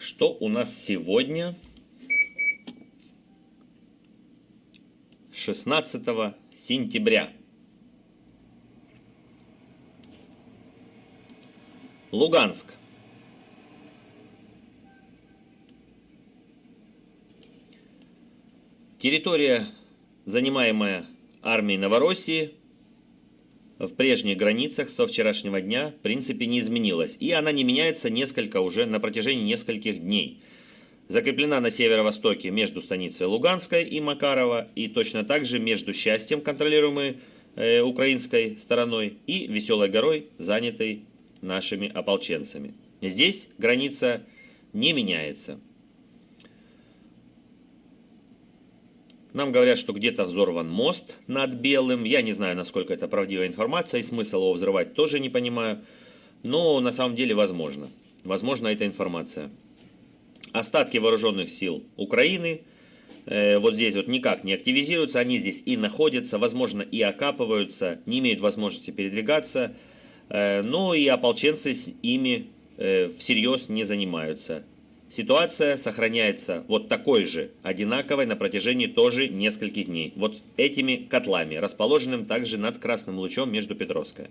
что у нас сегодня? 16 сентября. Луганск. Территория, занимаемая армией Новороссии, в прежних границах со вчерашнего дня в принципе не изменилась. И она не меняется несколько уже на протяжении нескольких дней. Закреплена на северо-востоке между станицей Луганской и Макарова, и точно так же между Счастьем, контролируемой э, украинской стороной, и Веселой горой, занятой нашими ополченцами. Здесь граница не меняется. Нам говорят, что где-то взорван мост над Белым. Я не знаю, насколько это правдивая информация, и смысл его взрывать тоже не понимаю. Но на самом деле возможно. Возможно, эта информация. Остатки вооруженных сил Украины э, вот здесь вот никак не активизируются. Они здесь и находятся, возможно, и окапываются, не имеют возможности передвигаться. Э, но и ополченцы с ими э, всерьез не занимаются. Ситуация сохраняется вот такой же, одинаковой на протяжении тоже нескольких дней. Вот этими котлами, расположенным также над Красным Лучом между Петровской.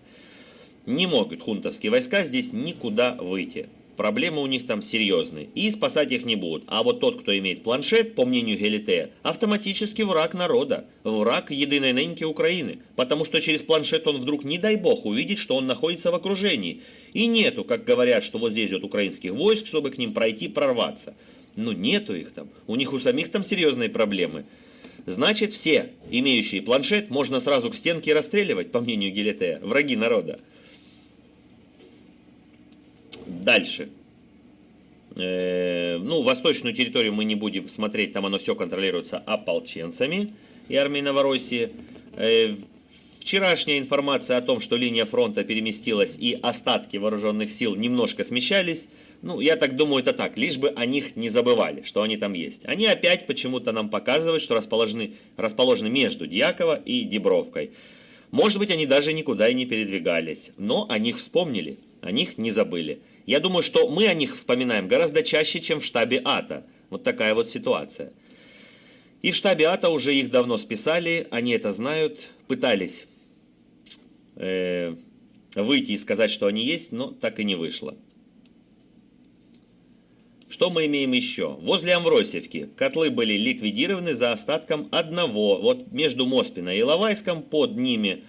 Не могут хунтовские войска здесь никуда выйти проблемы у них там серьезные, и спасать их не будут. А вот тот, кто имеет планшет, по мнению Гелитея, автоматически враг народа, враг единой ныньки Украины, потому что через планшет он вдруг, не дай бог, увидит, что он находится в окружении. И нету, как говорят, что вот здесь вот украинских войск, чтобы к ним пройти, прорваться. Ну нету их там, у них у самих там серьезные проблемы. Значит, все, имеющие планшет, можно сразу к стенке расстреливать, по мнению Гелитея, враги народа. Дальше. Э, ну, восточную территорию мы не будем смотреть, там оно все контролируется ополченцами и армией Новороссии. Э, вчерашняя информация о том, что линия фронта переместилась и остатки вооруженных сил немножко смещались, ну, я так думаю, это так, лишь бы о них не забывали, что они там есть. Они опять почему-то нам показывают, что расположены, расположены между Дьяково и Дебровкой. Может быть, они даже никуда и не передвигались, но о них вспомнили, о них не забыли. Я думаю, что мы о них вспоминаем гораздо чаще, чем в штабе АТО. Вот такая вот ситуация. И в штабе АТО уже их давно списали, они это знают, пытались э, выйти и сказать, что они есть, но так и не вышло. Что мы имеем еще? Возле Амвросевки котлы были ликвидированы за остатком одного. Вот между Моспино и Лавайском, под ними,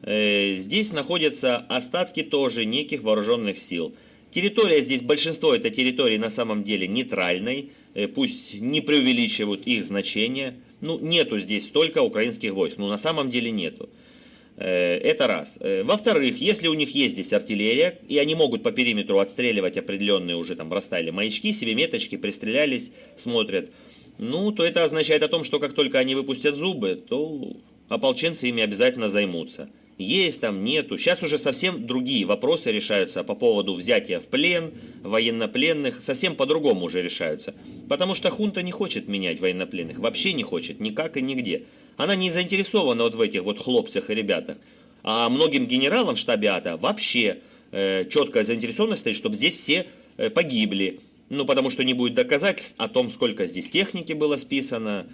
э, здесь находятся остатки тоже неких вооруженных сил – Территория здесь, большинство это территории на самом деле нейтральной, э, пусть не преувеличивают их значение. Ну, нету здесь столько украинских войск, ну, на самом деле нету. Э, это раз. Э, во-вторых, если у них есть здесь артиллерия, и они могут по периметру отстреливать определенные уже там растаяли маячки, себе меточки, пристрелялись, смотрят, ну, то это означает о том, что как только они выпустят зубы, то ополченцы ими обязательно займутся есть там, нету. Сейчас уже совсем другие вопросы решаются по поводу взятия в плен, военнопленных, совсем по-другому уже решаются. Потому что хунта не хочет менять военнопленных, вообще не хочет, никак и нигде. Она не заинтересована вот в этих вот хлопцах и ребятах. А многим генералам в штабе АТО вообще э, четкая заинтересованность стоит, чтобы здесь все э, погибли. Ну, потому что не будет доказательств о том, сколько здесь техники было списано,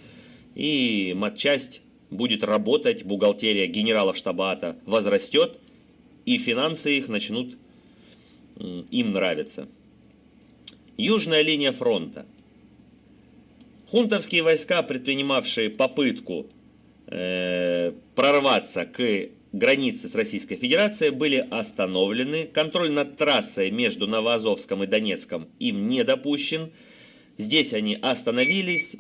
и матчасть будет работать бухгалтерия генералов штаба АТО, возрастет, и финансы их начнут им нравиться. Южная линия фронта. Хунтовские войска, предпринимавшие попытку э, прорваться к границе с Российской Федерацией, были остановлены. Контроль над трассой между Новоазовском и Донецком им не допущен. Здесь они остановились,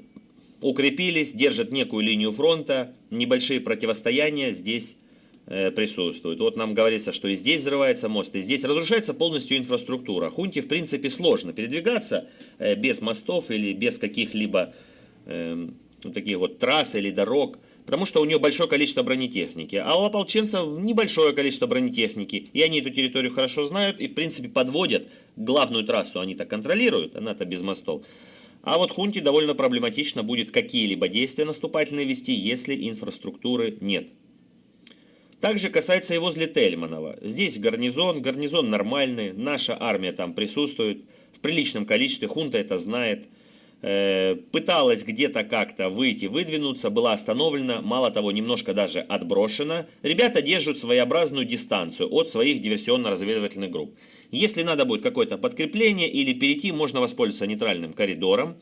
укрепились, держат некую линию фронта, небольшие противостояния здесь э, присутствуют. Вот нам говорится, что и здесь взрывается мост, и здесь разрушается полностью инфраструктура. Хунте, в принципе, сложно передвигаться э, без мостов или без каких-либо э, таких вот трасс или дорог, потому что у нее большое количество бронетехники, а у ополченцев небольшое количество бронетехники, и они эту территорию хорошо знают и, в принципе, подводят главную трассу, они-то контролируют, она-то без мостов. А вот хунте довольно проблематично будет какие-либо действия наступательные вести, если инфраструктуры нет. Также касается и возле Тельманова. Здесь гарнизон, гарнизон нормальный, наша армия там присутствует. в приличном количестве, хунта это знает. Э, пыталась где-то как-то выйти, выдвинуться, была остановлена, мало того, немножко даже отброшена. Ребята держат своеобразную дистанцию от своих диверсионно-разведывательных групп. Если надо будет какое-то подкрепление или перейти, можно воспользоваться нейтральным коридором.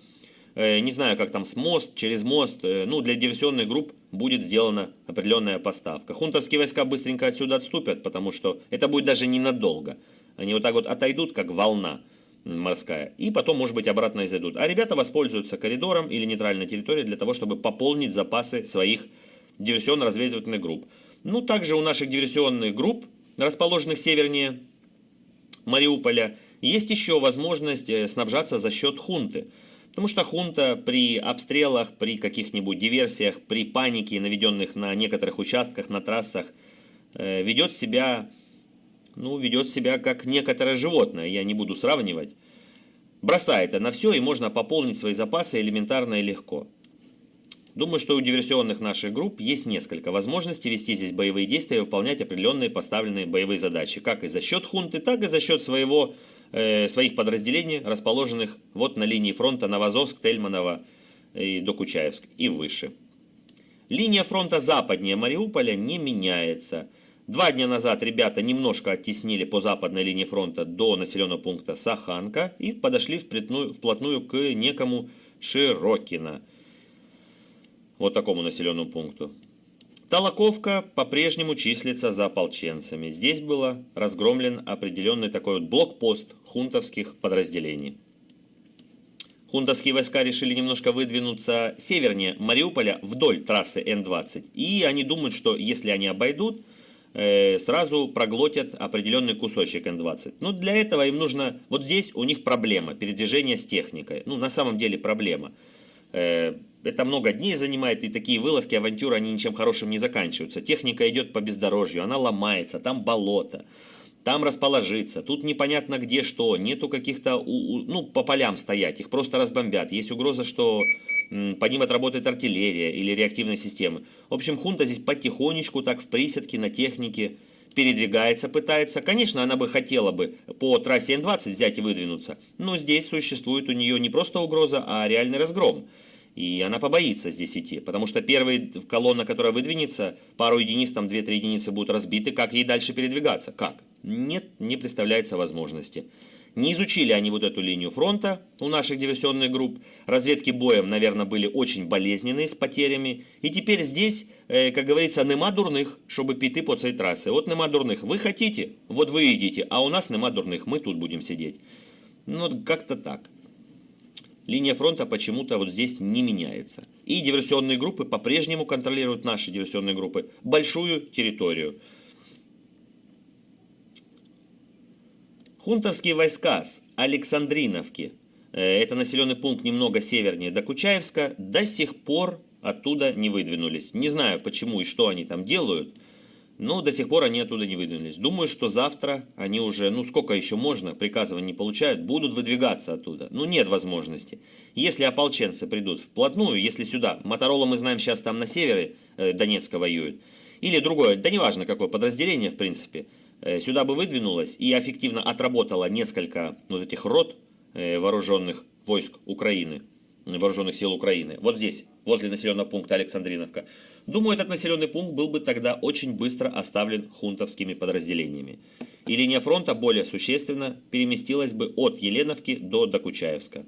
Э, не знаю, как там с мост, через мост. Э, ну, для диверсионных групп будет сделана определенная поставка. Хунтовские войска быстренько отсюда отступят, потому что это будет даже ненадолго. Они вот так вот отойдут, как волна морская, и потом, может быть, обратно и зайдут. А ребята воспользуются коридором или нейтральной территорией для того, чтобы пополнить запасы своих диверсионно-разведывательных групп. Ну, также у наших диверсионных групп, расположенных севернее Мариуполя, есть еще возможность э, снабжаться за счет хунты. Потому что хунта при обстрелах, при каких-нибудь диверсиях, при панике, наведенных на некоторых участках, на трассах, э, ведет себя ну, ведет себя как некоторое животное, я не буду сравнивать. Бросает на все, и можно пополнить свои запасы элементарно и легко. Думаю, что у диверсионных наших групп есть несколько возможностей вести здесь боевые действия и выполнять определенные поставленные боевые задачи, как и за счет хунты, так и за счет своего, э, своих подразделений, расположенных вот на линии фронта Новозовск, Тельманово и Докучаевск и выше. Линия фронта западнее Мариуполя не меняется – Два дня назад ребята немножко оттеснили по западной линии фронта до населенного пункта Саханка и подошли вплотную, к некому Широкино. Вот такому населенному пункту. Толоковка по-прежнему числится за ополченцами. Здесь был разгромлен определенный такой вот блокпост хунтовских подразделений. Хунтовские войска решили немножко выдвинуться севернее Мариуполя вдоль трассы Н-20. И они думают, что если они обойдут, сразу проглотят определенный кусочек N20. Но для этого им нужно... Вот здесь у них проблема, передвижение с техникой. Ну, на самом деле проблема. Э, это много дней занимает, и такие вылазки, авантюры, они ничем хорошим не заканчиваются. Техника идет по бездорожью, она ломается, там болото, там расположиться, тут непонятно где что, нету каких-то, ну, по полям стоять, их просто разбомбят. Есть угроза, что по ним отработает артиллерия или реактивные системы. В общем, хунта здесь потихонечку, так в приседке, на технике передвигается, пытается. Конечно, она бы хотела бы по трассе Н-20 взять и выдвинуться, но здесь существует у нее не просто угроза, а реальный разгром. И она побоится здесь идти, потому что первая колонна, которая выдвинется, пару единиц, там 2-3 единицы будут разбиты, как ей дальше передвигаться? Как? Нет, не представляется возможности. Не изучили они вот эту линию фронта у наших диверсионных групп. Разведки боем, наверное, были очень болезненные с потерями. И теперь здесь, э, как говорится, нема дурных, чтобы піти по цій трассе. Вот нема дурных. Вы хотите? Вот вы идите. А у нас нема дурных. Мы тут будем сидеть. Ну, как-то так. Линия фронта почему-то вот здесь не меняется. И диверсионные группы по-прежнему контролируют наши диверсионные группы большую территорию. Хунтовские войска с Александриновки, э, это населенный пункт немного севернее Докучаевска, до сих пор оттуда не выдвинулись. Не знаю почему и что они там делают, но до сих пор они оттуда не выдвинулись. Думаю, что завтра они уже, ну сколько еще можно, приказывания не получают, будут выдвигаться оттуда. Ну нет возможности. Если ополченцы придут вплотную, если сюда, Моторола мы знаем сейчас там на севере э, Донецка воюют, или другое, да неважно какое подразделение в принципе – сюда бы выдвинулась и эффективно отработала несколько вот этих рот э, вооруженных войск Украины, вооруженных сил Украины, вот здесь, возле населенного пункта Александриновка, думаю, этот населенный пункт был бы тогда очень быстро оставлен хунтовскими подразделениями. И линия фронта более существенно переместилась бы от Еленовки до Докучаевска.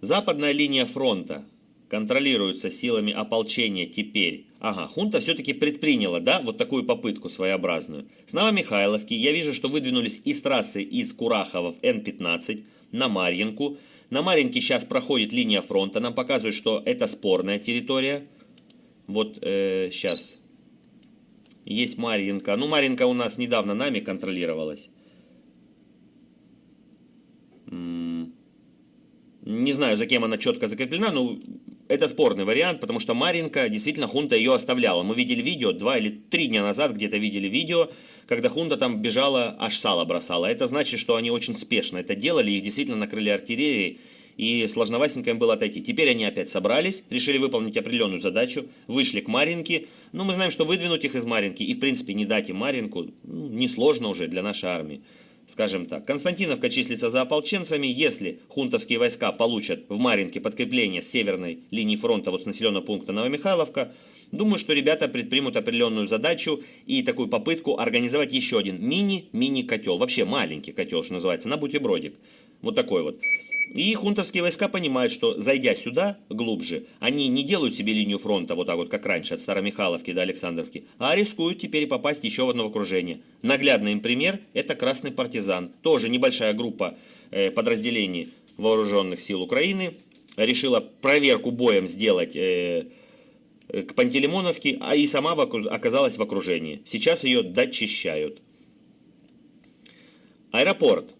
Западная линия фронта контролируется силами ополчения теперь. Ага, хунта все-таки предприняла, да, вот такую попытку своеобразную. С Новомихайловки я вижу, что выдвинулись из трассы из Курахова в Н-15 на Марьинку. На Марьинке сейчас проходит линия фронта, нам показывают, что это спорная территория. Вот э, сейчас есть Марьинка. Ну, Марьинка у нас недавно нами контролировалась. Не знаю, за кем она четко закреплена, но это спорный вариант, потому что Маринка, действительно, хунта ее оставляла. Мы видели видео, два или три дня назад где-то видели видео, когда хунта там бежала, аж сало бросала. Это значит, что они очень спешно это делали, их действительно накрыли артиллерией, и сложноватенько им было отойти. Теперь они опять собрались, решили выполнить определенную задачу, вышли к Маринке. Ну, мы знаем, что выдвинуть их из Маринки и, в принципе, не дать им Маринку, ну, несложно уже для нашей армии. Скажем так, Константиновка числится за ополченцами. Если хунтовские войска получат в Маринке подкрепление с северной линии фронта, вот с населенного пункта Новомихайловка, думаю, что ребята предпримут определенную задачу и такую попытку организовать еще один мини-мини котел. Вообще маленький котел, что называется, на бутербродик. Вот такой вот. И хунтовские войска понимают, что зайдя сюда глубже, они не делают себе линию фронта вот так вот, как раньше, от Старомихайловки до Александровки, а рискуют теперь попасть еще в одно окружение. Наглядный им пример – это Красный партизан. Тоже небольшая группа э, подразделений вооруженных сил Украины решила проверку боем сделать э, к Пантелеймоновке, а и сама оказалась в окружении. Сейчас ее дочищают. Аэропорт.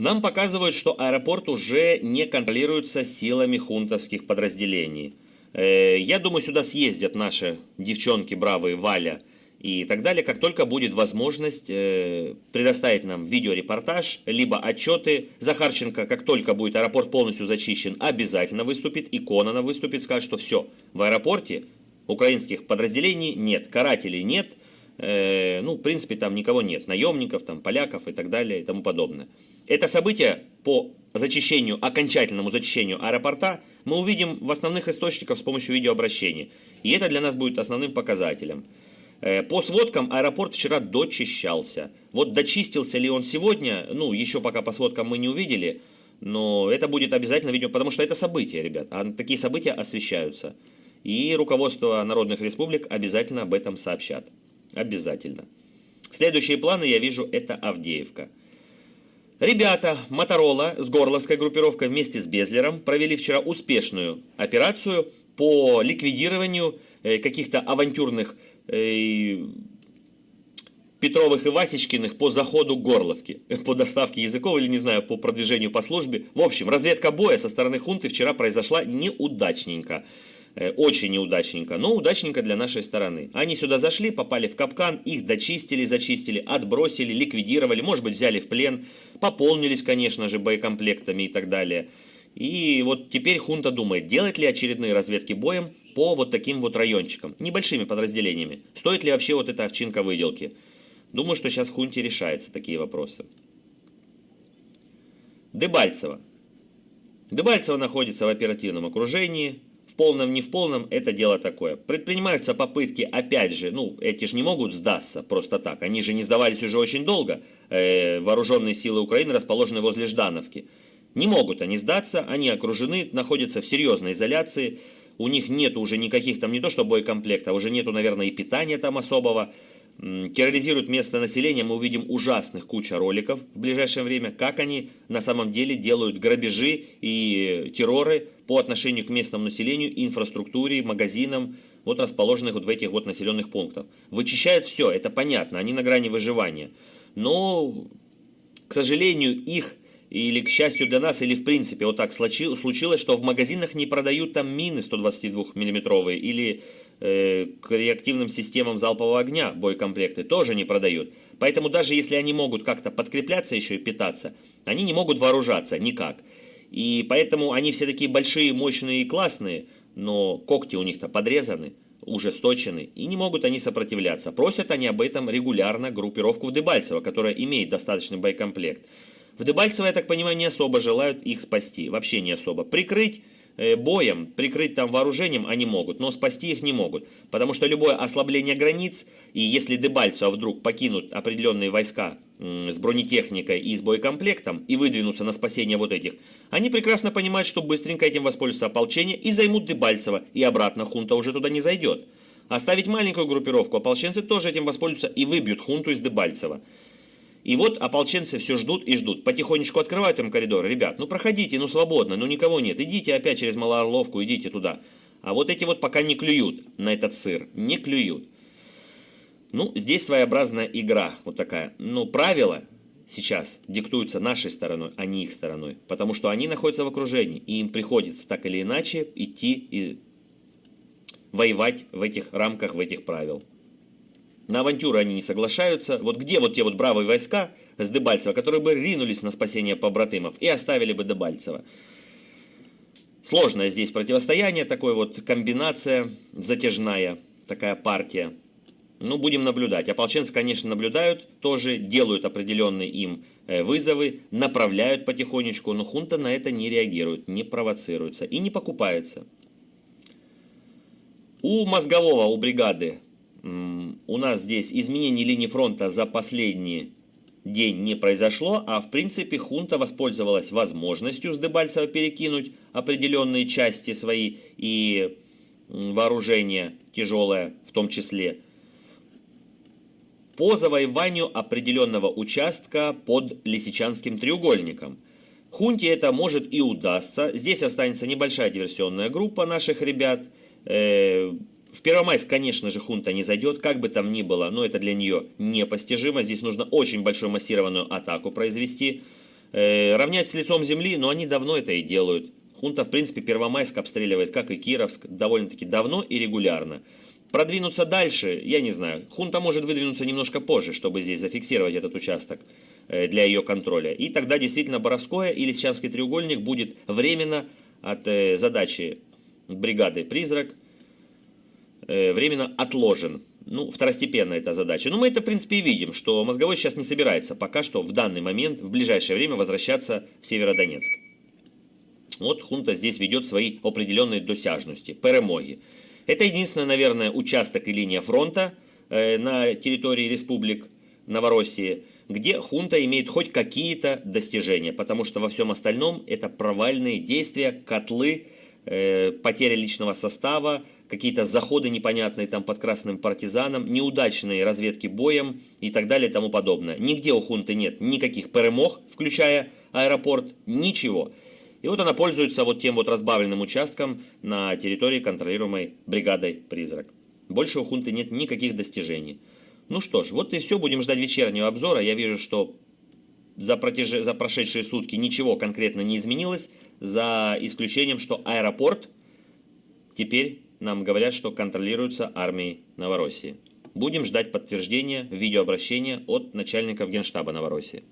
Нам показывают, что аэропорт уже не контролируется силами хунтовских подразделений. Э, я думаю, сюда съездят наши девчонки бравые Валя и так далее, как только будет возможность э, предоставить нам видеорепортаж, либо отчеты. Захарченко, как только будет аэропорт полностью зачищен, обязательно выступит, и Конона выступит, скажет, что все, в аэропорте украинских подразделений нет, карателей нет, э, ну, в принципе, там никого нет, наемников, там, поляков и так далее и тому подобное. Это событие по зачищению, окончательному зачищению аэропорта мы увидим в основных источниках с помощью видеообращения. И это для нас будет основным показателем. Э, по сводкам аэропорт вчера дочищался. Вот дочистился ли он сегодня, ну, еще пока по сводкам мы не увидели, но это будет обязательно видео, потому что это события, ребят, а такие события освещаются. И руководство народных республик обязательно об этом сообщат. Обязательно. Следующие планы я вижу, это Авдеевка. Ребята Моторола с горловской группировкой вместе с Безлером провели вчера успешную операцию по ликвидированию э, каких-то авантюрных э, Петровых и Васечкиных по заходу Горловки, по доставке языков или, не знаю, по продвижению по службе. В общем, разведка боя со стороны хунты вчера произошла неудачненько. Э, очень неудачненько, но удачненько для нашей стороны. Они сюда зашли, попали в капкан, их дочистили, зачистили, отбросили, ликвидировали, может быть взяли в плен, пополнились, конечно же, боекомплектами и так далее. И вот теперь хунта думает, делать ли очередные разведки боем по вот таким вот райончикам, небольшими подразделениями. Стоит ли вообще вот эта овчинка выделки? Думаю, что сейчас хунте решаются такие вопросы. Дебальцево. Дебальцево находится в оперативном окружении, в полном, не в полном, это дело такое. Предпринимаются попытки, опять же, ну, эти же не могут сдаться просто так. Они же не сдавались уже очень долго. Э, вооруженные силы Украины расположены возле Ждановки. Не могут они сдаться, они окружены, находятся в серьезной изоляции. У них нет уже никаких там, не то что боекомплекта, уже нету, наверное, и питания там особого терроризируют местное население, мы увидим ужасных куча роликов в ближайшее время, как они на самом деле делают грабежи и терроры по отношению к местному населению, инфраструктуре, магазинам, вот расположенных вот в этих вот населенных пунктах. Вычищают все, это понятно, они на грани выживания. Но, к сожалению, их или к счастью для нас, или в принципе вот так случилось, что в магазинах не продают там мины 122 миллиметровые или э, к реактивным системам залпового огня боекомплекты тоже не продают. Поэтому даже если они могут как-то подкрепляться еще и питаться, они не могут вооружаться никак. И поэтому они все такие большие, мощные и классные, но когти у них-то подрезаны, уже сточены, и не могут они сопротивляться. Просят они об этом регулярно группировку в Дебальцево, которая имеет достаточный боекомплект. В Дебальцево, я так понимаю, не особо желают их спасти, вообще не особо. Прикрыть боем, прикрыть там вооружением они могут, но спасти их не могут. Потому что любое ослабление границ, и если Дебальцево вдруг покинут определенные войска с бронетехникой и с боекомплектом и выдвинутся на спасение вот этих, они прекрасно понимают, что быстренько этим воспользуются ополчение и займут Дебальцево, и обратно хунта уже туда не зайдет. Оставить маленькую группировку ополченцы тоже этим воспользуются и выбьют хунту из Дебальцева. И вот ополченцы все ждут и ждут. Потихонечку открывают им коридор. Ребят, ну проходите, ну свободно, ну никого нет. Идите опять через Малоорловку, идите туда. А вот эти вот пока не клюют на этот сыр. Не клюют. Ну, здесь своеобразная игра вот такая. Но правила сейчас диктуются нашей стороной, а не их стороной. Потому что они находятся в окружении. И им приходится так или иначе идти и воевать в этих рамках, в этих правил. На авантюры они не соглашаются. Вот где вот те вот бравые войска, с Дебальцева, которые бы ринулись на спасение побратымов и оставили бы Дебальцева. Сложное здесь противостояние, такой вот комбинация затяжная, такая партия. Ну, будем наблюдать. Ополченцы, конечно, наблюдают, тоже делают определенные им э, вызовы, направляют потихонечку, но хунта на это не реагирует, не провоцируется и не покупается. У мозгового, у бригады, у нас здесь изменений линии фронта за последний день не произошло, а в принципе хунта воспользовалась возможностью с Дебальцева перекинуть определенные части свои и вооружение тяжелое в том числе – по завоеванию определенного участка под Лисичанским треугольником. Хунте это может и удастся. Здесь останется небольшая диверсионная группа наших ребят. Э, в Первомайск, конечно же, хунта не зайдет, как бы там ни было, но это для нее непостижимо. Здесь нужно очень большую массированную атаку произвести. Э, равнять с лицом земли, но они давно это и делают. Хунта, в принципе, Первомайск обстреливает, как и Кировск, довольно-таки давно и регулярно. Продвинуться дальше, я не знаю. Хунта может выдвинуться немножко позже, чтобы здесь зафиксировать этот участок э, для ее контроля. И тогда действительно Боровское или Лисичанский треугольник будет временно от э, задачи бригады «Призрак» временно отложен. Ну, второстепенная эта задача. Но мы это, в принципе, и видим, что Мозговой сейчас не собирается пока что в данный момент, в ближайшее время возвращаться в Северодонецк. Вот хунта здесь ведет свои определенные досяжности, перемоги. Это единственный, наверное, участок и линия фронта э, на территории республик Новороссии, где хунта имеет хоть какие-то достижения, потому что во всем остальном это провальные действия, котлы, э, потеря личного состава, какие-то заходы непонятные там под красным партизаном, неудачные разведки боем и так далее и тому подобное. Нигде у хунты нет никаких перемог, включая аэропорт, ничего. И вот она пользуется вот тем вот разбавленным участком на территории, контролируемой бригадой «Призрак». Больше у хунты нет никаких достижений. Ну что ж, вот и все, будем ждать вечернего обзора. Я вижу, что за, протяж... за прошедшие сутки ничего конкретно не изменилось, за исключением, что аэропорт теперь нам говорят, что контролируется армией Новороссии. Будем ждать подтверждения видеообращения от начальников Генштаба Новороссии.